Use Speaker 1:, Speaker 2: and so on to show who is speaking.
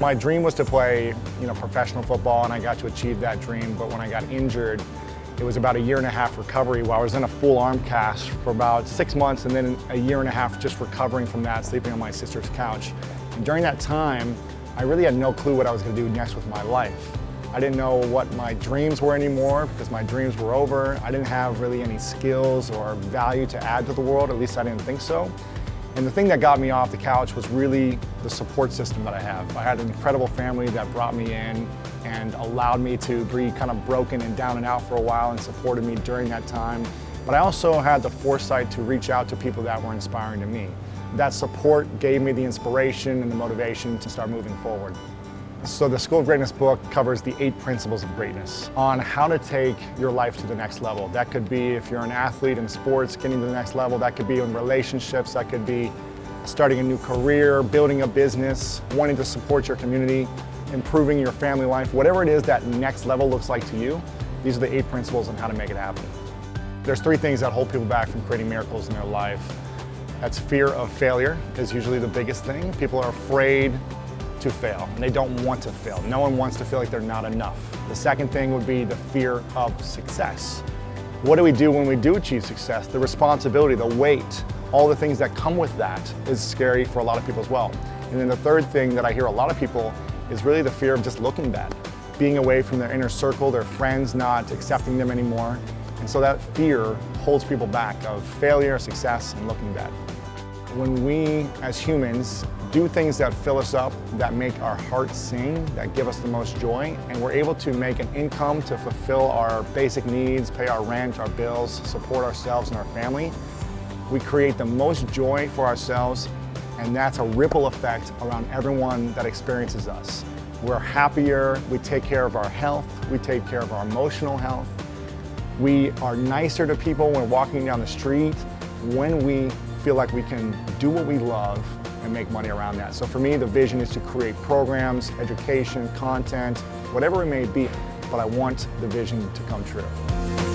Speaker 1: My dream was to play you know, professional football and I got to achieve that dream, but when I got injured, it was about a year and a half recovery while I was in a full arm cast for about six months and then a year and a half just recovering from that, sleeping on my sister's couch. And during that time, I really had no clue what I was going to do next with my life. I didn't know what my dreams were anymore because my dreams were over. I didn't have really any skills or value to add to the world, at least I didn't think so. And the thing that got me off the couch was really the support system that I have. I had an incredible family that brought me in and allowed me to be kind of broken and down and out for a while and supported me during that time. But I also had the foresight to reach out to people that were inspiring to me. That support gave me the inspiration and the motivation to start moving forward. So the School of Greatness book covers the eight principles of greatness on how to take your life to the next level. That could be if you're an athlete in sports, getting to the next level. That could be in relationships. That could be starting a new career, building a business, wanting to support your community, improving your family life, whatever it is that next level looks like to you, these are the eight principles on how to make it happen. There's three things that hold people back from creating miracles in their life. That's fear of failure is usually the biggest thing. People are afraid to fail and they don't want to fail. No one wants to feel like they're not enough. The second thing would be the fear of success. What do we do when we do achieve success? The responsibility, the weight, all the things that come with that is scary for a lot of people as well. And then the third thing that I hear a lot of people is really the fear of just looking bad, being away from their inner circle, their friends not accepting them anymore. And so that fear holds people back of failure, success, and looking bad. When we, as humans, do things that fill us up, that make our hearts sing, that give us the most joy, and we're able to make an income to fulfill our basic needs, pay our rent, our bills, support ourselves and our family, we create the most joy for ourselves and that's a ripple effect around everyone that experiences us. We're happier, we take care of our health, we take care of our emotional health. We are nicer to people when walking down the street when we feel like we can do what we love and make money around that. So for me, the vision is to create programs, education, content, whatever it may be, but I want the vision to come true.